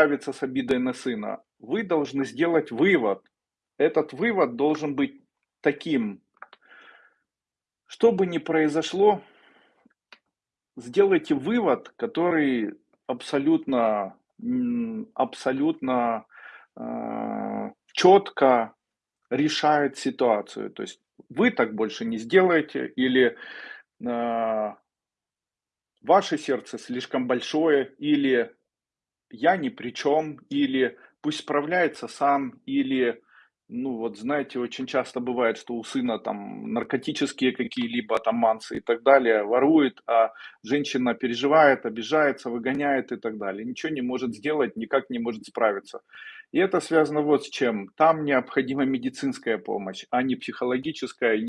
справиться с обидой на сына, вы должны сделать вывод. Этот вывод должен быть таким. Что бы ни произошло, сделайте вывод, который абсолютно, абсолютно э, четко решает ситуацию. То есть вы так больше не сделаете или э, ваше сердце слишком большое, или я ни при чем, или пусть справляется сам, или, ну вот знаете, очень часто бывает, что у сына там наркотические какие-либо там мансы и так далее, ворует, а женщина переживает, обижается, выгоняет и так далее. Ничего не может сделать, никак не может справиться. И это связано вот с чем. Там необходима медицинская помощь, а не психологическая.